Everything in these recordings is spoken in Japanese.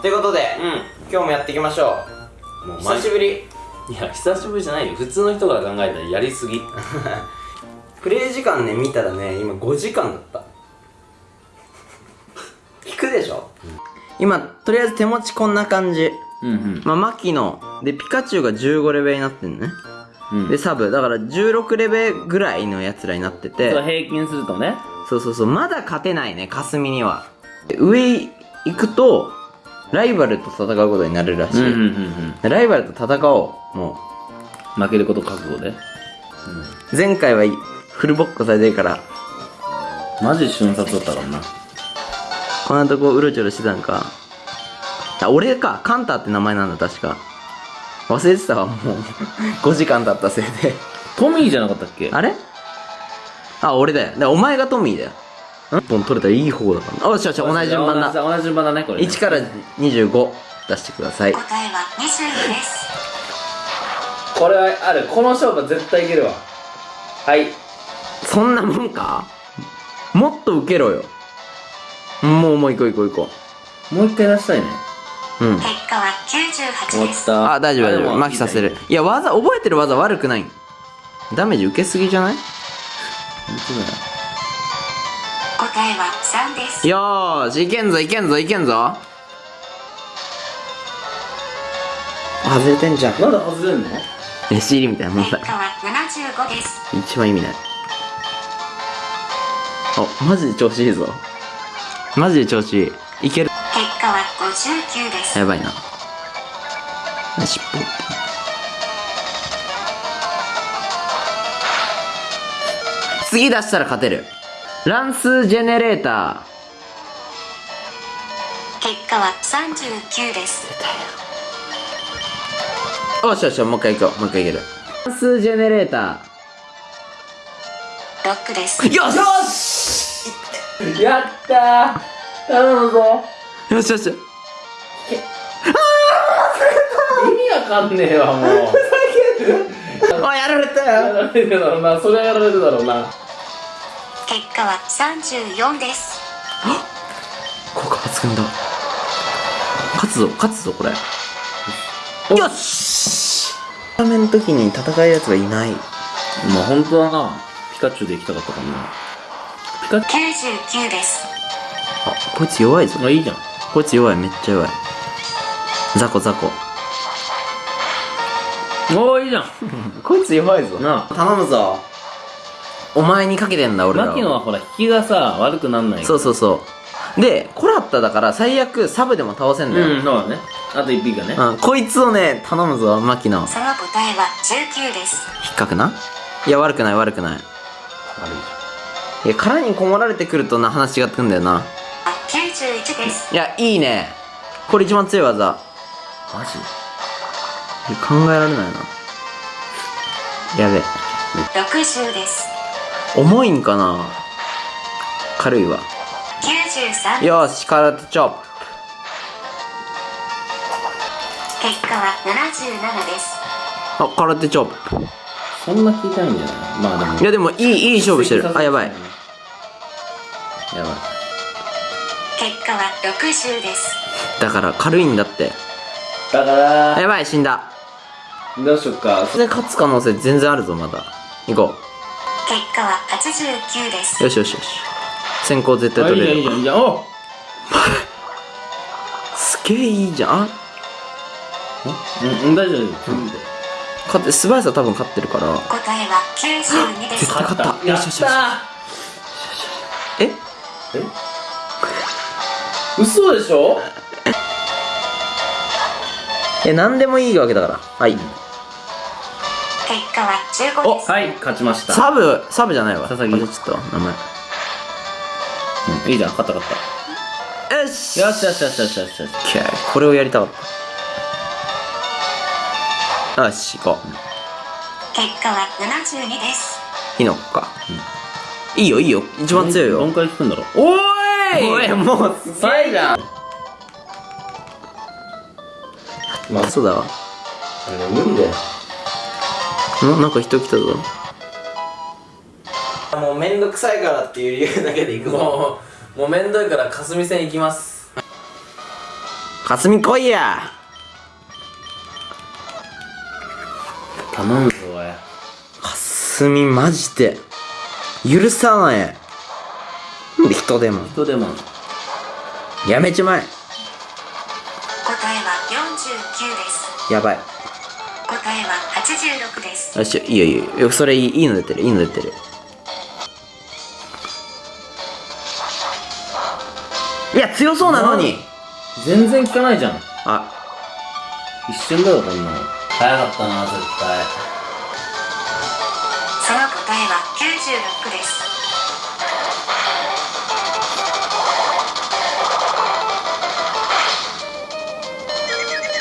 ということで、うん。今日もやっていきましょう。もう久しぶり。いや久しぶりじゃないよ。普通の人が考えたらやりすぎ。プレイ時間ね見たらね今5時間だった。引くでしょ、今とりあえず手持ちこんな感じ。うんうん。まあマキノでピカチュウが15レベルになってんね、うん。でサブ。だから16レベルぐらいのやつらになってて。そう平均するとね。そうそうそう。まだ勝てないね霞には。で上行くとライバルと戦うことになるらしい、うんうんうんライバルと戦おう。もう。ん負けること覚悟で。う前回はフルボッコされてるから。マジ瞬殺だったからな。こんなとこうろちょろしてたんか。あ俺か。カンタって名前なんだ確か。忘れてたわもう。5時間経ったせいで。トミーじゃなかったっけ？あれ？あ俺だよ。だからお前がトミーだよ1本取れたらいい方だから。あよしよし同じ順番だ。同じ順番だねこれね。1から25出してください。答えは22です。これはある。この勝負は絶対いけるわ。はい。そんなもんか？もっと受けろよ。もうもう行こう行こう行こもう一回出したいね。ううん。結果は98終わです。あ大丈夫大丈夫。麻痺させる。いや技覚えてる技悪くない。ダメージ受けすぎじゃない？本当だよ答えは3です。よーしいけんぞいけんぞいけんぞ。外れてんじゃん。なんで外れんの？レシーリみたいなもんだ。結果は75です。一番意味ない。あマジで調子いいぞ。マジで調子いい。いける。結果は59です。やばいな。尻尾次出したら勝てる乱数ジェネレータ結果は39です。ーよしよしもう一回行こうもう一回いける。乱数ジェネレータ6です。ーよし。よしやったー。頼むぞ。よしよし。意味わかんねえわもう。あやられたよ。やられてるだろうな。それはやられるだろうな結果は34です。効果抜群だ。勝つぞ勝つぞこれ。よし。ラーメンの時に戦えるやつがいない。まあ本当はな。ピカチュウで行きたかったかもな。ピカチ99です。あこいつ弱いぞ。ュウあいいじゃん。こいつ弱いめっちゃ弱い。ザコザコおーいいじゃん。こいつ弱いぞ。なあ。頼むぞお前にかけてんだ俺ら牧野はほら引きがさ悪くなんないそうそうそう。でコラッタだから最悪サブでも倒せんだよ、うんそうだね。あと一匹がね。うん、こいつをね頼むぞマキノその答えは19です。引っかくな？いや悪くない悪くない。悪い。いや殻にこもられてくるとな話違ってくんだよな。あ91です。いやいいね。これ一番強い技。マジ？考えられないな。やべえ。60です。重いんかな？軽いわ。93。よし空手チョップ。結果は77です。あ空手チョップ。そんな聞いたいんじゃない？まあでも。いやでもいいいい勝負してる。あやばい。やばい。結果は60です。だから軽いんだって。だかあらやばい死んだ。どうしよっか。それで勝つ可能性全然あるぞまだ。行こ結果は89です。う。よしよしよし。先行絶対取れる。いいじゃんいいじゃんお すげえいいじゃん。あうんうん大丈夫勝って素早さ多分勝ってるから。答えは92です。絶対勝った。よしよしよし。たえ？え？嘘でしょ？え何でもいいわけだから。はい結果は15です。はい勝ちました。サブサブじゃないわ。佐々木。ちゃったわ名前。うんいいじゃん勝った勝っよした。よし。よしよしよしよしよし。オッケーこれをやりたかった。よし行こう。結果は72です。火の粉か、いいよいいよ。一番強いよ。どんくらい効くんだろう。おーおいもうすげえじゃん。まあそうだわ。無理だよんなんか人来たぞ。もうめんどくさいからっていう理由だけで行くぞ。もうもうめんどいから霞戦行きます。かすみ来いや。頼むぞおい。かすみマジで。許さない。なんで人でも。人でも。やめちまえ。答えは49です。やばい96です。あょいいよいいよ。それいいいいの出てるいいの出てる。いや強そうなのに。全然効かないじゃん。あ。一瞬だよこんなの。早かったな絶対。その答えは96です。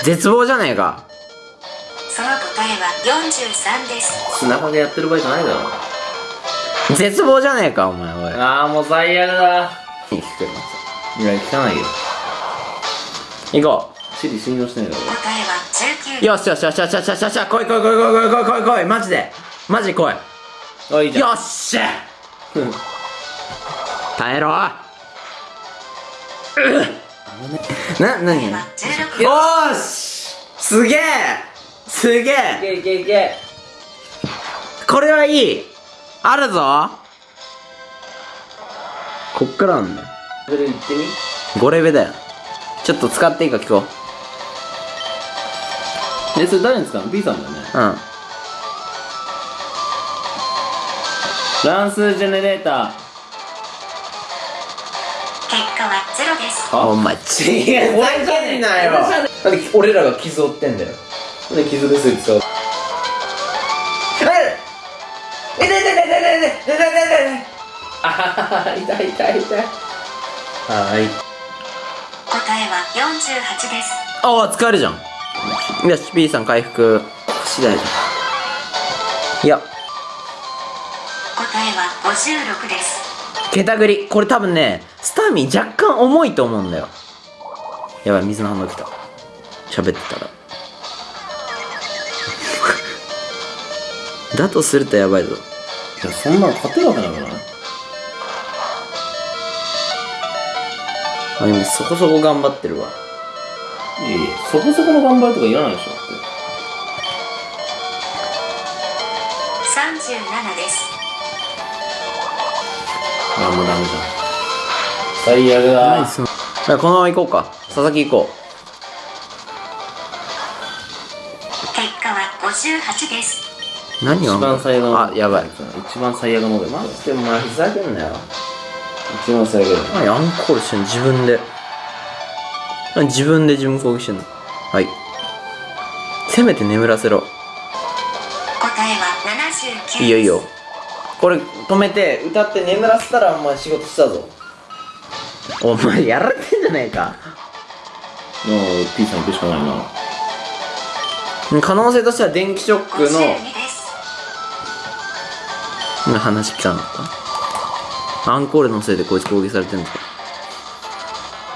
絶望じゃねえか。の答えは43です。砂場でやってる場合じゃないだろ。絶望じゃねえかお前おい。ああもう最悪だ。聞くけどい。や聞かないよ。行こうシリ信用してないだろ答えは19よしよしよしよしよしよしよし。来い来い来い来い来い来い来い来いマジで。マジ来い。あいじゃん。よっしゃ。耐えろ。うっ。な、なによーし。すげえ。すげいえ。けいけいけこれはいい。あるぞ。こっからなんだよ。それ言ってみ。5レベだよ。ちょっと使っていいか聞こえそれ誰に使うの ?B さんだよね。ううん乱数ジェネレータ結果は0です。ーお前違う。ふざけんなよ。俺らが傷負ってんだよなんで傷薬使う。痛い痛い痛い痛い痛い痛い痛いあ痛い痛い痛い。はい。答えは48です。ああ使えるじゃん。よし P さん回復。次第いや。答えは56です。ケタグリこれ多分ねスタミー若干重いと思うんだよ。やばい水の反応きた。喋ってたら。だとするとやばいぞ。いやそんなの勝てるわけない。からねあ今そこそこ頑張ってるわ。いやいやそこそこの頑張りとかいらないでしょだって。37です。あもうダメじゃん最悪だ。そのあこのまま行こうか。佐々木行こ結果は58です。う何が一番最悪のあやばい。一番最悪のモデルマジでお前ふざけんなよ。一番最悪だよ。何アンコールしてんの自分で。何自分で自分攻撃してんの？はい。せめて眠らせろ。答えは79です。いいよいいよ。これ止めて歌って眠らせたらお前仕事したぞ。お前やられてんじゃねえか。もう P さん行くしかないな。可能性としては電気ショックの52です。今話来たのか？アンコールのせいでこいつ攻撃されてんのか？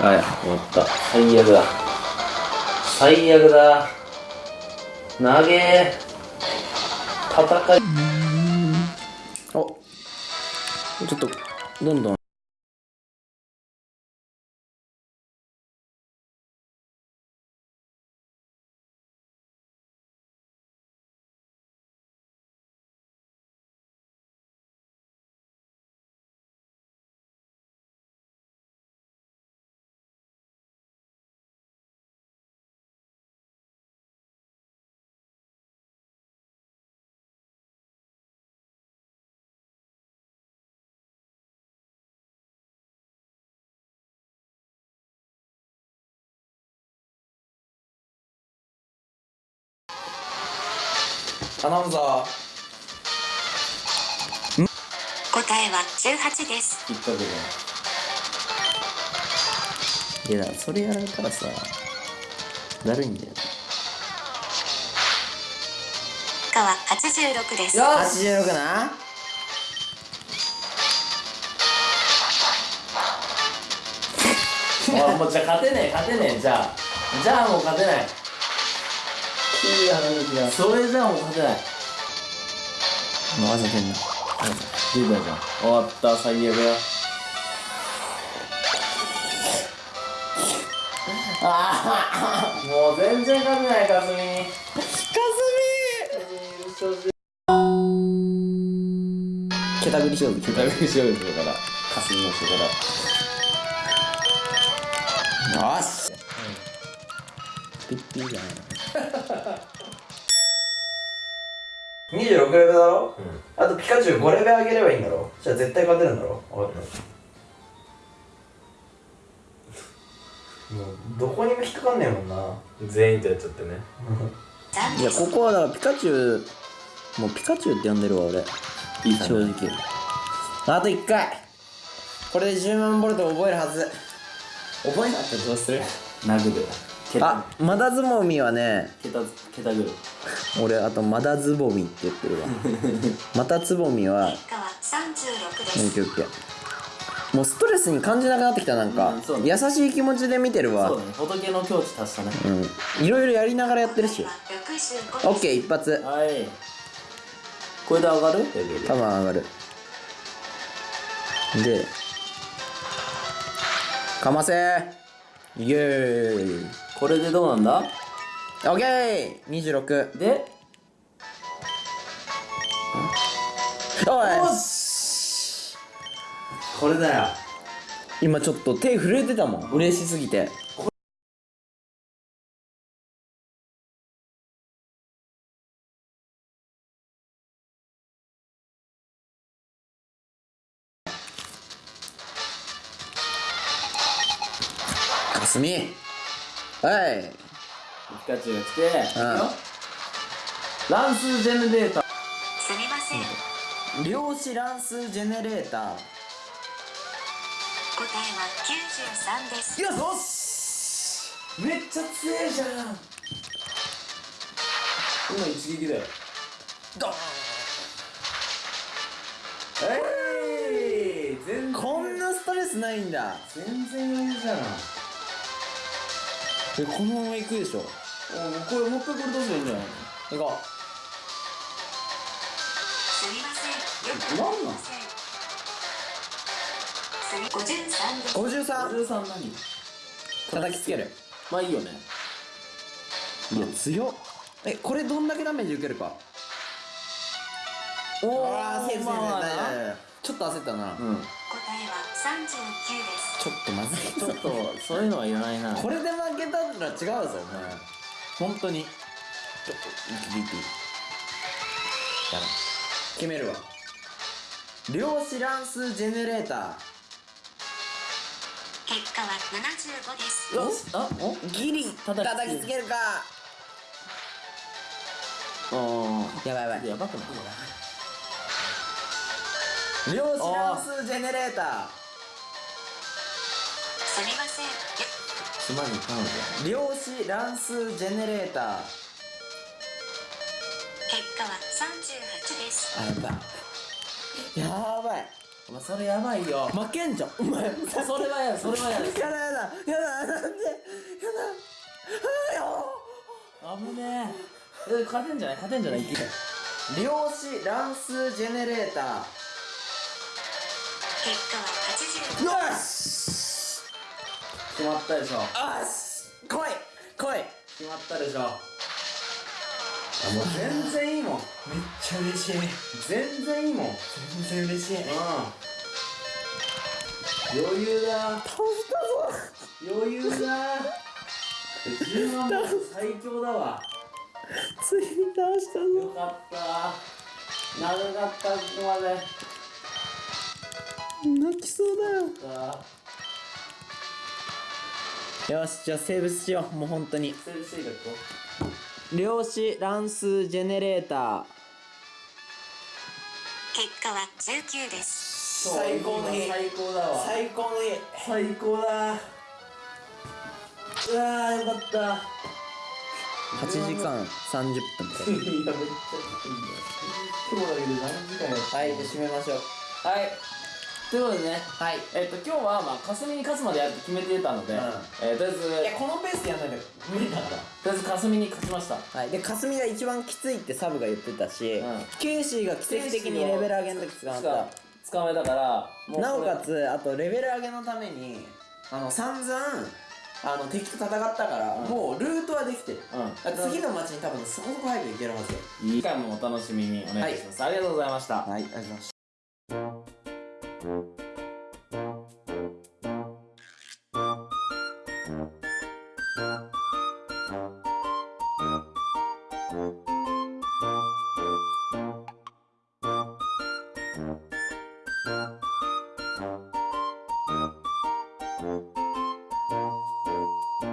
はい終わった。最悪だ。最悪だ。投げ戦い。おちょっとどんどん頼むぞ答えは18です。引っ掛けいやだそれやられたらさだるいんだよ。結果は86です。86な。あもうじゃあ勝てねえ勝てねえ。じゃあじゃあもう勝てないいいそれじゃあもう勝てないもうわざてんな出たじゃん。終わった最悪だ。もう全然勝てないかすみ。かすみ。ケタグリ勝負ケタグリ勝負するから。かすみの人から。よし。ピッピーじゃない 26レベルだろ、あとピカチュウ5レベル上げればいいんだろ？じゃあ絶対勝てるんだろ？分かった、もうどこにも引っかかんねえもんな。全員とやっちゃってね。いやここはだからピカチュウもうピカチュウって呼んでるわ俺。正直。あと1回。これで10万ボルト覚えるはず。覚えなってどうする？殴る。ケあマダズボミはねケタケタグる俺あとマダズボミって言ってるわ。またつぼみは結果は36です。オッケーオッケー。もうストレスに感じなくなってきたなんか、うんそうね。優しい気持ちで見てるわ。そうだね。仏の境地達したね。うん。いろいろやりながらやってるし65オッケー一発。はい。これで上がる？多分上がる。でかませー。イエーイこれでどうなんだ？オッケー！26で？おい！し！これだよ。今ちょっと手震えてたもん。嬉しすぎて。かすみはい。ピカチュウが来て、うん。乱数ジェネレーター。すみません。量子乱数ジェネレーター。答えは93です。よしめっちゃ強えじゃん。今一撃だよ。ドン。えい。全然。こんなストレスないんだ。全然余裕じゃんえこのまま行くでしょ？おこれもう一回これ出せばいいんじゃない行こすみません。よくなん。なん？すみ53ですう53 53何？叩きつける。まあいいよね。いや強っ。えこれどんだけダメージ受けるか？おおーちょっと焦ったな、うん。答えは39ですちょっとまずいちょっとそういうのはいらないな。これで負けたら違うぞお前。本当に。ちょっと息息やばい決めるわ。量子乱数ジェネレータ結果は75ですよしあおーギリ。叩きつけるか。あやばいやばい。やばくない？量子乱数ジェネレータすみません。よ島に行かないー量子乱数ジェネレーター。結果は38です。あやばいやばい。お前それやばいよ。負けんじゃん。お前それはや それはややだやだ。やだなんで？やだ。あ危ねえ。え勝てんじゃない？勝てんじゃない？量子乱数ジェネレーター結果は85よし。決まったでしょ。あし来い。来い。決まったでしょ。もう全然いいもん。めっちゃ嬉しい。全然いいもん。うん全然嬉しい。余裕だ。倒したぞ。余裕だ。10万本最強だわ。ついに倒したよぞかった。長かったここまで泣きそうだよ。しじゃあセーブしようもう本当に。セールしていいか量子乱数ジェネレーター。結果は19です。最高の日。最高だわ。最高の日。最高だ。うわーよかった。8時間30分。いやめっちゃいいね今日だけで何時間やったはいじゃあ締めましょう。はいということでねはい。えっと今日はまあ霞に勝つまでやるって決めてたので、うん。えーとりあえずいやこのペースでやんないと無理だから。とりあえず霞に勝ちました。はい、で霞が一番きついってサブが言ってたし、うん。ケイシーが奇跡的にレベル上げの時捕まった。捕まえたからなおかつあとレベル上げのためにあの散々あの敵と戦ったから、うん。もうルートはできてる、うん。次の街に多分そこそこ早く行けるはずよ。次回もお楽しみにお願いします、ありがとうございました。はいありがとうございました「thank you